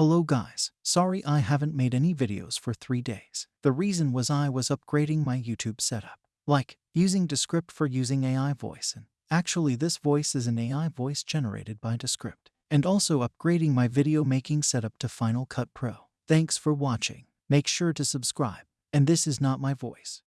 Hello guys, sorry I haven't made any videos for 3 days. The reason was I was upgrading my YouTube setup. Like, using Descript for using AI voice and actually this voice is an AI voice generated by Descript. And also upgrading my video making setup to Final Cut Pro. Thanks for watching. Make sure to subscribe. And this is not my voice.